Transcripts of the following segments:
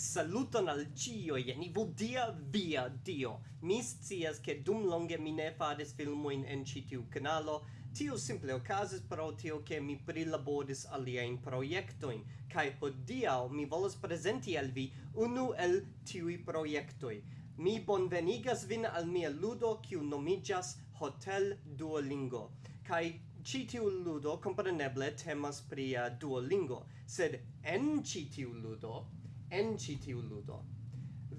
Saluton al e ni vodia via dio. Mi scias che dum longe mi ne fades filmoin en citiu canalo, tio simple ocasis pro tio che mi prilaboris aliajn proiectoin, kai hodiaŭ mi volas presenti al vi unu el tiui proiectoi. Mi bonvenigas vin al mia ludo, kiu nomigas Hotel Duolingo. Kai ĉi tiu ludo compreneble, temas pri Duolingo, sed en ĉi tiu ludo en ĉi tiu ludo.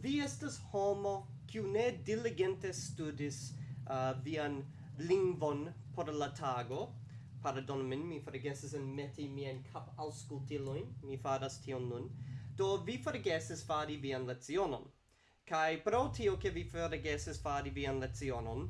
Vi estas homo kiu ne diligente studis uh, vian lingvon por la tago. Pardon min, mi forgesis en meti mien cap auscultiloin, mi faras tion nun. Do vi forgesis fari vian lezionon. Kai pro tio che vi forgesis fari vian lezionon,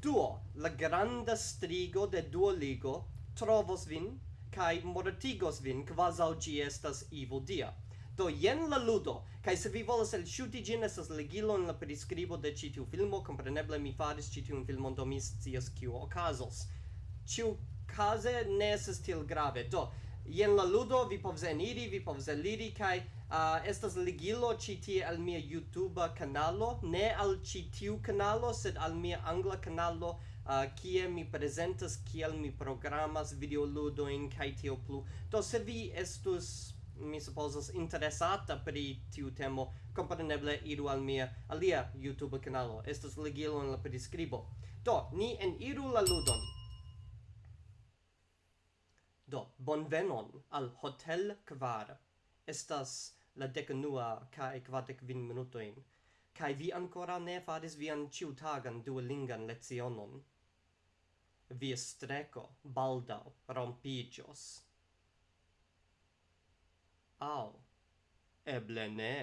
duo, la granda strigo de Duoligo trovos vin kai mortigos vin quasau gi estas ivo dia. Do jen la ludo, kaj se vi volas elŝuti ĝin estas legilo en la priskribo de ĉi tiu filmo, kompreneble mi faris ĉi tiun filmon do mi scias kiu okazos. Ĉiu kaze ne estas tiel grave. Do jen la ludo, vi povas eniri, vi povas eliri kaj uh, estas legilo ĉi tie al mia YouTube kanalo, ne al ĉi tiu kanalo, sed al mia angla kanalo uh, kie mi prezentas kiel mi programas videoludojn kaj tio plu. Do se vi estus mi supposas interesata pri tiu temo, compreneble iru al mia alia YouTube kanalo. Estas ligilo en la prescribo. Do, ni en iru la ludon. Do, bonvenon al Hotel Kvar. Estas la decanua cae quardec vin minutoin. kai vi ancora ne faris vian ciutagan duolingan lezionon. Vi streco baldau rompigios au eble ne.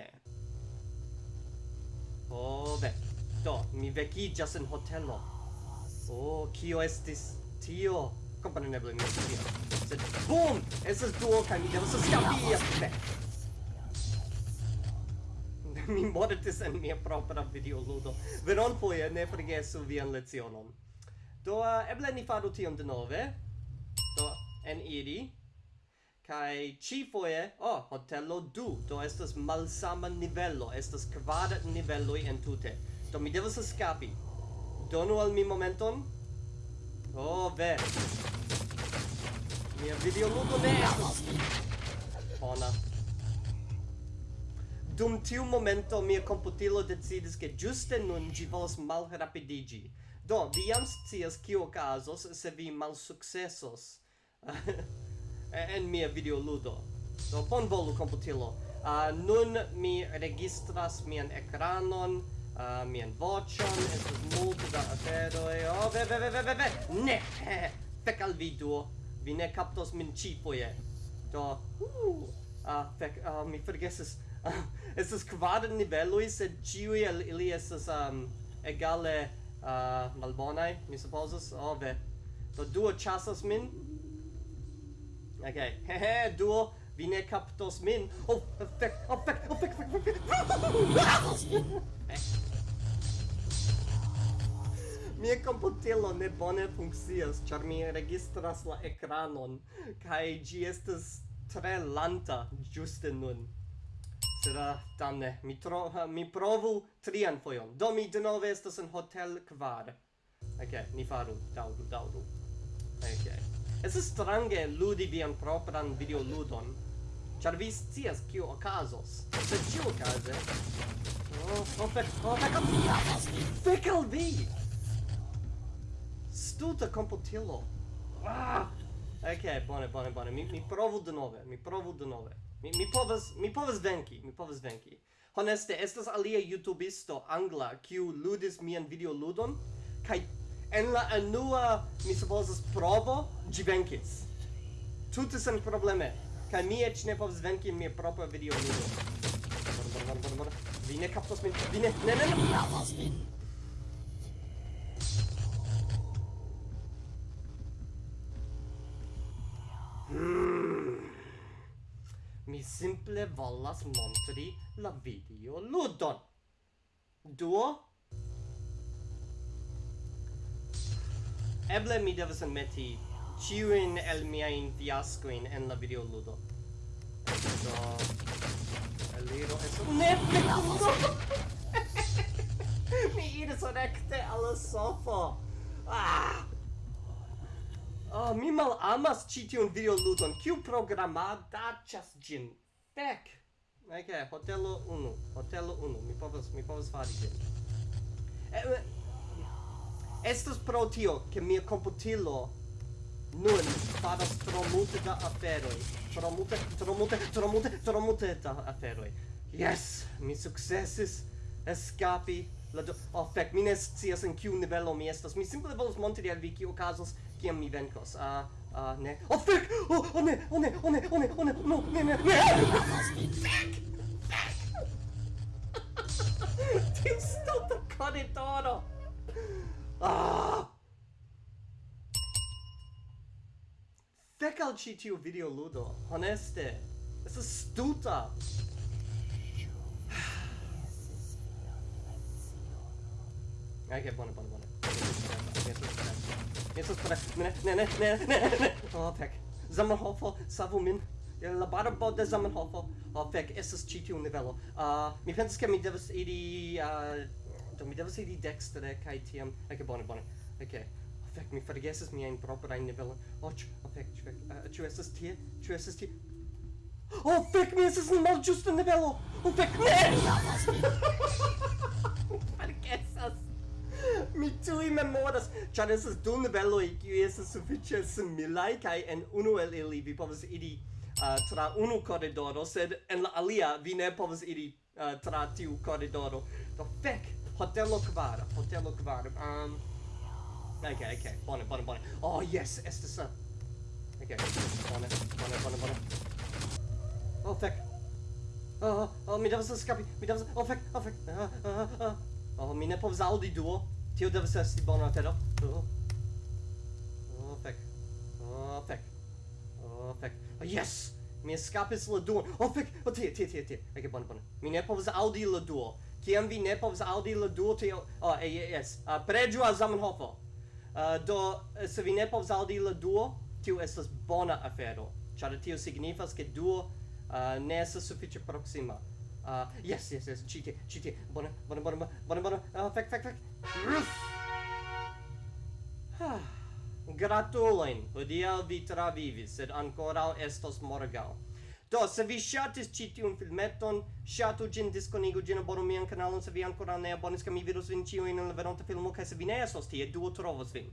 Ho ve, do, mi vekiĝas en hotelo. Oh, kio estis tio? Kompreneble ne tio. Sed bum! esas duo kaj mi devas eskapi! Ve! mi mortis en mia propra videoludo. Veronfoje ne forgesu vian lecionon. Do, uh, eble ni faru tion denove. Do, en iri kai ci foje oh hotelo du. Do estas malsama nivelo estas kvar nivelo en entute. Do mi devas eskapi donu al mi momenton. Oh ve. Mia video ludo ne estas bona. Dum tiu momento mia computilo decidis ke giuste nun gi volas malrapidigi. Do, vi jam scias kio okazos se vi malsukcesos. Eh, en mia videoludo. Do bonvolu computilo. Uh, nun mi registras mian ekranon, uh, mian voĉon, estas multe da aferoj. Oh, ve, ve, ve, ve, ve, ve. Ne! Fek al vi duo. Vi ne kaptos min ĉifoje. Do, uh, uh, fek, uh, mi forgesis. Uh, estas kvar niveloj, sed ĉiuj el ili estas um, egale uh, malbonaj, mi supozas. Oh, ve. Do, duo ĉasas min. Okay. Hehe, duo, vi ne captos min. Oh, fek, oh, fek, oh, fek, fek, fek. Mia computilo ne bone funccias, char mi registras la ekranon kai gi estes tre lanta giuste nun. Sera, damne, mi tro mi provu trian foion. Do mi denove estes in hotel kvar. Ok, ni faru, daudu, daŭru. Okay. Es strange ludi vian propran videoludon, ĉar vi scias kio okazos. Sed ĉiuokaze... Oh, oh, fek, oh, fek oh! Fek al vi! Stuta komputilo! Ah! Ok, bone, bone, bone. Mi, mi provu denove, mi provu denove. Mi, mi povas, mi povas venki, mi povas venki. Honeste, estas alia YouTubisto angla, kiu ludis mian videoludon, kaj en la anua mi supposas, provo, gi venkis. Tute sen probleme. Kaj mi eĉ ne povas venki mia propra videoludo. Vi ne kaptos min, vi ne... Ne, ne, ne! Mi hmm. simple volas montri la video ludon Duo? Eble mi devas enmeti ciuin el miain fiascoin en la videoludo. Do... Eliro esu... Ne, ne, no! mi iris recte alla sofo! Ah! Oh, mi mal amas ci tiun videoludon. Kiu programadaĉas ĝin? Fek! Ok, hotelo 1. Hotelo 1. Mi povas, mi povas fari ĝin. Eh, Estas pro tio, che mia computilo nun faras tro multe da aferoi. Tro multe, tro multe, tro multe, tro multe da aferoi. Yes! Mi successis escapi la do... Oh, fec, mi ne scias in kiu nivelo mi estas. Mi simple volos montri al vi kiu casos kiam mi venkos. Ah, uh, uh, ne. Oh, fec! Oh, oh, ne, oh, ne, oh, ne, oh, ne, oh, ne, no, ne, ne, ne! Fec! Fec! Tiu stulta corridoro! Ah! Fek al ĉi tiu videoludo, honeste. Estas stulta. Ok, buono, buono. bone. Estas bone. Ne, ne, ne, ne, ne. Oh, fuck. Zamenhofo, savu min. La barbo de Zamenhofo. Oh, fek, estas ĉi tiu nivelo. Uh, ah, mi pensas ke mi devas iri... Uh, do mi devas iri dekstre kai tiam eke bone bone. Eke fek mi forgesis miajn proprajn nivelojn o ĉu fek ĉu fek ĉu esas eh, tie ĉu esas tie oh fek mi just in the nivelo oh fek ne forgesas mi tuj memoras. Ĉar estas du niveloj kiuj estas sufiĉe similaj kaj en unu el ili vi povas iri uh, tra unu corridoro, sed en la alia vi ne povas iri uh, tra tiu corridoro. Do fek hotelo kvar, hotelo kvar. Um Okay, okay. Bone, bone, bone. Oh, yes, estas. Uh... Okay. Bone, bone, bone, bone. Oh, fek. Oh, oh, oh, mi devas eskapi. Mi devas. Oh, fek, oh, fek. Uh, ah, uh, ah, uh. Ah, oh, mi ne povs audi duo. Tio devas esti bona tero. Oh. Oh, fek. Oh, fek. Oh, fek. Oh, oh, yes. Mi escapis la duo. Oh, fek. Oh, tie, tie, tie, tie. Okay, bone, bone. Mi ne povs audi la duo kiam vi ne povs audi la duo, duotion oh, eh, yes, uh, preĝu a Zamenhofo uh, ah, do eh, se vi ne povs audi la duo tio estas bona afero char tio signifas ke duo uh, ne estas sufiĉe proksima. Uh, yes, yes, yes, cheaty, cheaty, bona, bona, bona, bona, bona, uh, fek, fek, fek, ruff! Ah, gratuloin, hodiaŭ vi travivis, sed ankoraŭ estos morgau. Do, se vi ŝatis ĉi tiun filmeton, ŝatu ĝin, diskonigu ĝin, abonu mian kanalon se vi ankoraŭ ne abonis, ke mi vidos vin ĉiujn en la venonta filmo, kaj se vi ne estos tie, duo trovos vin.